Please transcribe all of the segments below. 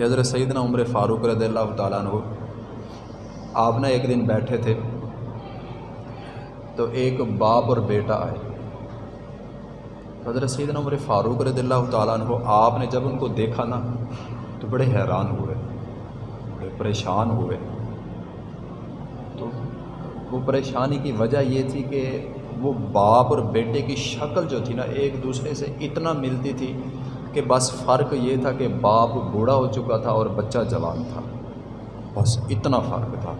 کہ حضرت سیدنا عمر فاروق رضی اللہ تعالیٰ عنہ، آپ نے ایک دن بیٹھے تھے تو ایک باپ اور بیٹا آئے۔ حضرت سیدنا عمر فاروق رضی اللہ تعالیٰ عنہ، آپ نے جب ان کو دیکھا نا تو بڑے حیران ہوئے، بڑے پریشان ہوئے۔ تو وہ پریشانی کی وجہ یہ تھی کہ وہ باپ اور بیٹے کی شکل جو تھی نا، ایک دوسرے سے اتنا ملتی تھی کہ بس فرق یہ تھا کہ باپ بوڑھا ہو چکا تھا اور بچہ جوان تھا۔ بس اتنا فرق تھا۔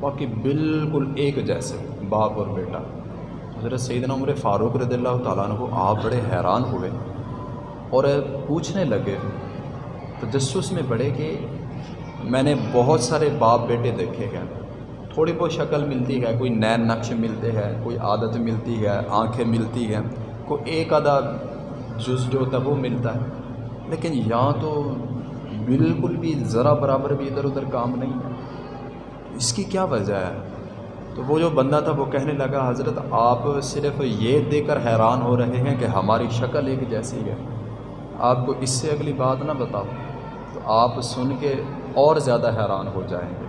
باقی بالکل ایک جیسے باپ اور بیٹا۔ حضرت سیدنا عمر فاروق رضی اللہ تعالیٰ عنہ آپ بڑے حیران ہوئے اور پوچھنے لگے۔ تجسس میں بڑے کہ میں نے بہت سارے باپ بیٹے دیکھے ہیں۔ تھوڑی بہت شکل ملتی ہے، کوئی نین نقش ملتے ہیں، کوئی عادت ملتی ہے، آنکھیں ملتی ہیں۔ کوئی ایک آدھا جز جو ہوتا ہے وہ ملتا ہے۔ لیکن یہاں تو بالکل بھی ذرا برابر بھی ادھر ادھر کام نہیں۔ ہے اس کی کیا وجہ ہے؟ تو وہ جو بندہ تھا وہ کہنے لگا، حضرت آپ صرف یہ دیکھ کر حیران ہو رہے ہیں کہ ہماری شکل ایک جیسی ہے۔ آپ کو اس سے اگلی بات نہ بتاؤ تو آپ سن کے اور زیادہ حیران ہو جائیں گے۔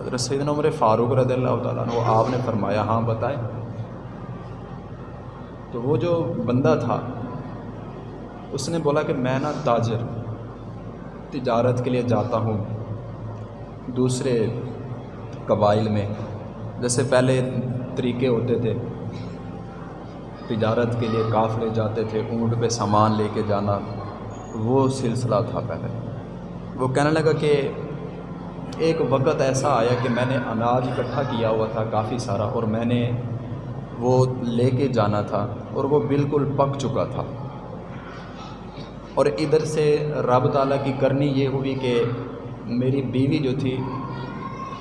حضرت سیدنا عمر فاروق رضی اللہ تعالیٰ عنہ، آپ نے فرمایا ہاں بتائیں۔ تو وہ جو بندہ تھا اس نے بولا کہ میں نا تاجر تجارت کے لیے جاتا ہوں دوسرے قبائل میں۔ جیسے پہلے طریقے ہوتے تھے، تجارت کے لیے قافلے جاتے تھے، اونٹ پہ سامان لے کے جانا، وہ سلسلہ تھا پہلے۔ وہ کہنے لگا کہ ایک وقت ایسا آیا کہ میں نے اناج اکٹھا کیا ہوا تھا کافی سارا، اور میں نے وہ لے کے جانا تھا، اور وہ بالکل پک چکا تھا۔ اور ادھر سے رب تعالیٰ کی کرنی یہ ہوئی کہ میری بیوی جو تھی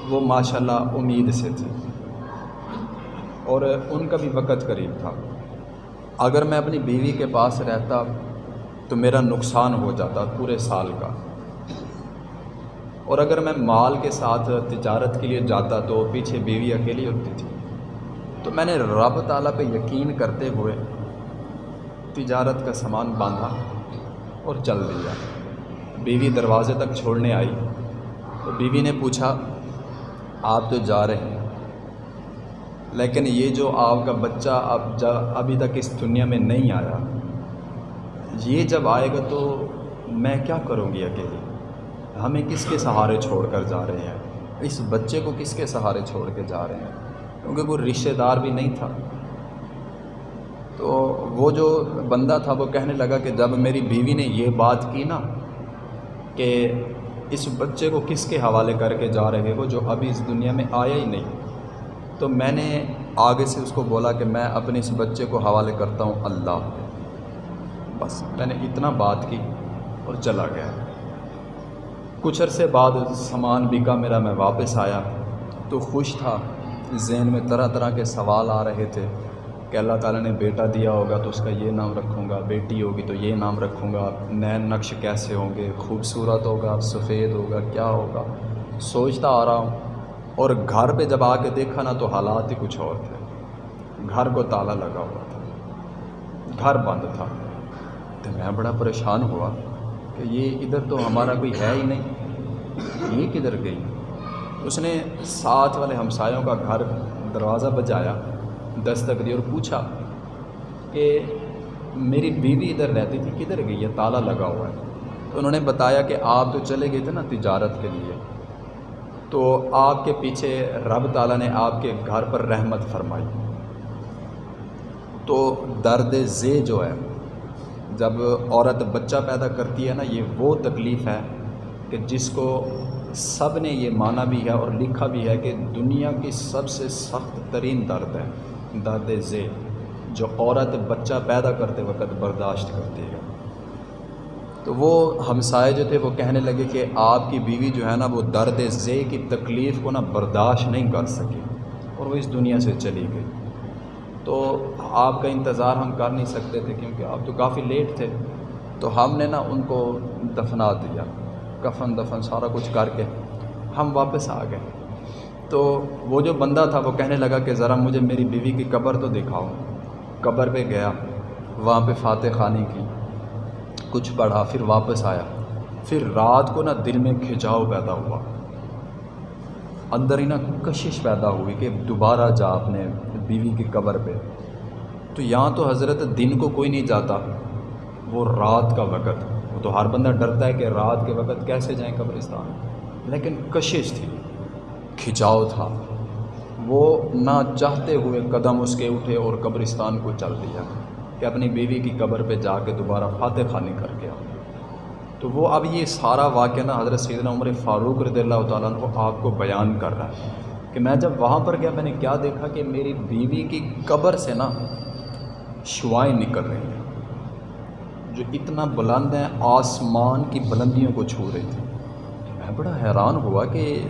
وہ ماشاء اللہ امید سے تھی اور ان کا بھی وقت قریب تھا۔ اگر میں اپنی بیوی کے پاس رہتا تو میرا نقصان ہو جاتا پورے سال کا۔ اور اگر میں مال کے ساتھ تجارت کے لیے جاتا تو پیچھے بیوی اکیلی ہوتی تھی۔ تو میں نے رب تعالیٰ پہ یقین کرتے ہوئے تجارت کا سامان باندھا۔ اور چل دیا۔ بیوی دروازے تک چھوڑنے آئی۔ تو بیوی نے پوچھا، آپ تو جا رہے ہیں۔ لیکن یہ جو آپ کا بچہ اب جا، ابھی تک اس دنیا میں نہیں آیا، یہ جب آئے گا تو میں کیا کروں گی اکیلی ہمیں کس کے سہارے چھوڑ کر جا رہے ہیں؟ اس بچے کو کس کے سہارے چھوڑ کے جا رہے ہیں؟ کیونکہ کوئی رشتہ دار بھی نہیں تھا۔ تو وہ جو بندہ تھا وہ کہنے لگا کہ جب میری بیوی نے یہ بات کی نا کہ اس بچے کو کس کے حوالے کر کے جا رہے ہو جو ابھی اس دنیا میں آیا ہی نہیں، تو میں نے آگے سے اس کو بولا کہ میں اپنے اس بچے کو حوالے کرتا ہوں اللہ بس میں نے اتنا بات کی اور چلا گیا۔ کچھ عرصے بعد سامان بکا میرا، میں واپس آیا تو خوش تھا، ذہن میں طرح طرح کے سوال آ رہے تھے۔ کہ اللہ تعالیٰ نے بیٹا دیا ہوگا تو اس کا یہ نام رکھوں گا، بیٹی ہوگی تو یہ نام رکھوں گا نین نقش کیسے ہوں گے، خوبصورت ہوگا سفید ہوگا، کیا ہوگا؟ سوچتا آ رہا ہوں۔ اور گھر پہ جب آ کے دیکھا نا تو حالات ہی کچھ اور تھے۔ گھر کو تالا لگا ہوا تھا۔ گھر بند تھا۔ تو میں بڑا پریشان ہوا کہ یہ ادھر تو ہمارا کوئی ہے ہی نہیں۔ یہ کدھر گئی؟ اس نے ساتھ والے ہمسایوں کا گھر دروازہ بجایا۔ دستک دی اور پوچھا کہ میری بیوی ادھر رہتی تھی، کدھر گئی ہے؟ تالا لگا ہوا ہے۔ تو انہوں نے بتایا کہ آپ تو چلے گئے تھے نا تجارت کے لیے۔ تو آپ کے پیچھے رب تعالیٰ نے آپ کے گھر پر رحمت فرمائی۔ تو درد زے جو ہے، جب عورت بچہ پیدا کرتی ہے نا، یہ وہ تکلیف ہے کہ جس کو سب نے یہ مانا بھی ہے اور لکھا بھی ہے کہ دنیا کی سب سے سخت ترین درد ہے۔ درد زے جو عورت بچہ پیدا کرتے وقت برداشت کرتی ہے۔ تو وہ ہمسائے جو تھے، وہ کہنے لگے کہ آپ کی بیوی جو ہے نا، وہ درد زے کی تکلیف کو نا برداشت نہیں کر سکی۔ اور وہ اس دنیا سے چلی گئی۔ تو آپ کا انتظار ہم کر نہیں سکتے تھے کیونکہ آپ تو کافی لیٹ تھے۔ تو ہم نے نا ان کو دفنا دیا، کفن دفن سارا کچھ کر کے۔ ہم واپس آ گئے۔ تو وہ جو بندہ تھا وہ کہنے لگا کہ ذرا مجھے میری بیوی کی قبر تو دکھاؤ۔ قبر پہ گیا، وہاں پہ فاتح خانی کی۔ کچھ پڑھا، پھر واپس آیا۔ پھر رات کو نا دل میں کھچاؤ پیدا ہوا۔ اندر ہی نا کشش پیدا ہوئی کہ دوبارہ جا اپنے بیوی کی قبر پہ۔ تو یہاں تو حضرت دن کو کوئی نہیں جاتا۔ وہ رات کا وقت۔ وہ تو ہر بندہ ڈرتا ہے کہ رات کے وقت کیسے جائیں قبرستان۔ لیکن کشش تھی۔ کھچاؤ تھا۔ وہ نہ چاہتے ہوئے قدم اس کے اٹھے اور قبرستان کو چل دیا کہ اپنی بیوی کی قبر پہ جا کے دوبارہ فاتح خانی کر کے آؤ۔ تو وہ اب یہ سارا واقعہ نا حضرت سیدنا عمر فاروق رضی اللہ تعالیٰ عنہ آپ کو بیان کر رہا ہے کہ میں جب وہاں پر گیا میں نے کیا دیکھا کہ میری بیوی کی قبر سے نا شوائیں نکل رہی ہیں جو اتنا بلند ہیں آسمان کی بلندیوں کو چھو رہی تھی بڑا حیران ہوا کہ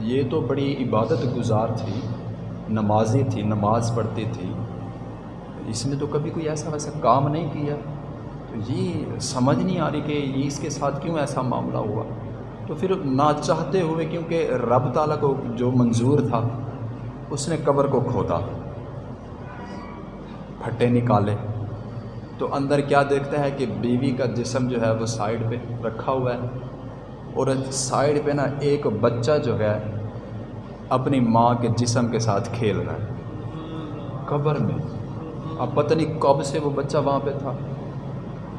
یہ تو بڑی عبادت گزار تھی نمازی تھی نماز پڑھتی تھی اس نے تو کبھی کوئی ایسا ویسا کام نہیں کیا۔ تو یہ سمجھ نہیں آ رہی کہ یہ اس کے ساتھ کیوں ایسا معاملہ ہوا۔ تو پھر نہ چاہتے ہوئے کیونکہ رب تعالیٰ کو جو منظور تھا، اس نے قبر کو کھودا پھٹے نکالے۔ تو اندر کیا دیکھتا ہے کہ بیوی کا جسم جو ہے وہ سائڈ پہ رکھا ہوا ہے۔ اور سائڈ پہ نا ایک بچہ جو ہے اپنی ماں کے جسم کے ساتھ کھیل رہا ہے۔ قبر میں۔ اب پتہ نہیں کب سے وہ بچہ وہاں پہ تھا۔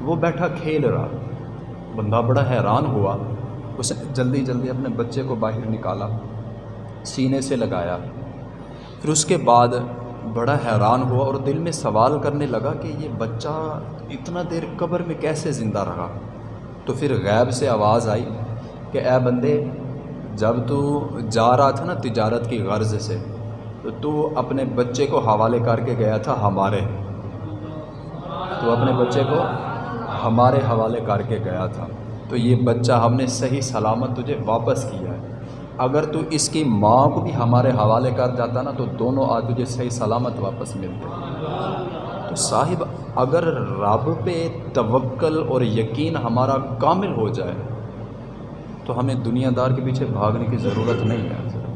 وہ بیٹھا کھیل رہا۔ بندہ بڑا حیران ہوا۔ اس نے جلدی جلدی اپنے بچے کو باہر نکالا۔ سینے سے لگایا۔ پھر اس کے بعد بڑا حیران ہوا اور دل میں سوال کرنے لگا کہ یہ بچہ اتنا دیر قبر میں کیسے زندہ رہا؟ تو پھر غیب سے آواز آئی۔ کہ اے بندے، جب تو جا رہا تھا نا تجارت کی غرض سے، تو تو اپنے بچے کو حوالے کر کے گیا تھا ہمارے۔ تو اپنے بچے کو ہمارے حوالے کر کے گیا تھا۔ تو یہ بچہ ہم نے صحیح سلامت تجھے واپس کیا ہے۔ اگر تو اس کی ماں کو بھی ہمارے حوالے کر جاتا نا، تو دونوں آج تجھے صحیح سلامت واپس ملتے۔ تو صاحب، اگر رب پہ توکل اور یقین ہمارا کامل ہو جائے تو ہمیں دنیا دار کے پیچھے بھاگنے کی ضرورت نہیں ہے۔